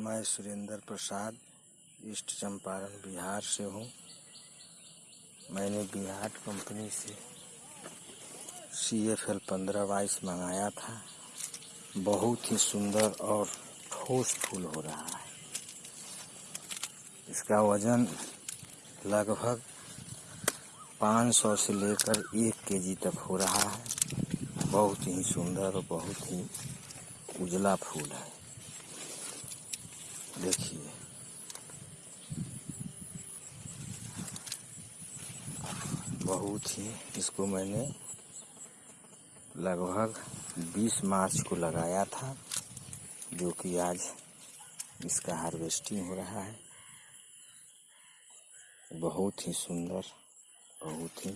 मैं सुरेंद्र प्रसाद, ईस्ट चंपारण, बिहार से हूँ। मैंने बिहार कंपनी से सी एफ़ एल पंद्रह बाईस मंगाया था। बहुत ही सुंदर और ठोस फूल हो रहा है। इसका वज़न लगभग 500 से लेकर एक के जी तक हो रहा है। बहुत ही सुंदर और बहुत ही उजला फूल है। देखिए। बहुत ही इसको मैंने लगभग 20 मार्च को लगाया था, जो कि आज इसका हार्वेस्टिंग हो रहा है। बहुत ही सुंदर, बहुत ही